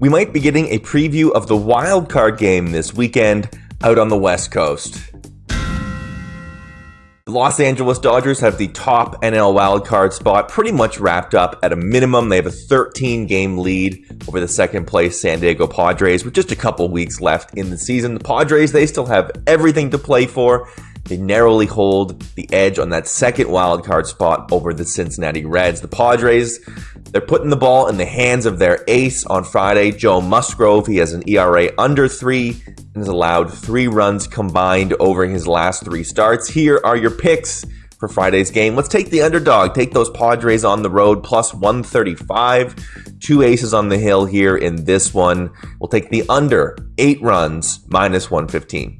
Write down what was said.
we might be getting a preview of the wild card game this weekend out on the West Coast. The Los Angeles Dodgers have the top NL wildcard spot pretty much wrapped up at a minimum. They have a 13 game lead over the second place San Diego Padres with just a couple weeks left in the season. The Padres, they still have everything to play for. They narrowly hold the edge on that second wild card spot over the Cincinnati Reds. The Padres, they're putting the ball in the hands of their ace on Friday, Joe Musgrove. He has an ERA under three and has allowed three runs combined over his last three starts. Here are your picks for Friday's game. Let's take the underdog. Take those Padres on the road plus 135. Two aces on the hill here in this one. We'll take the under eight runs minus 115.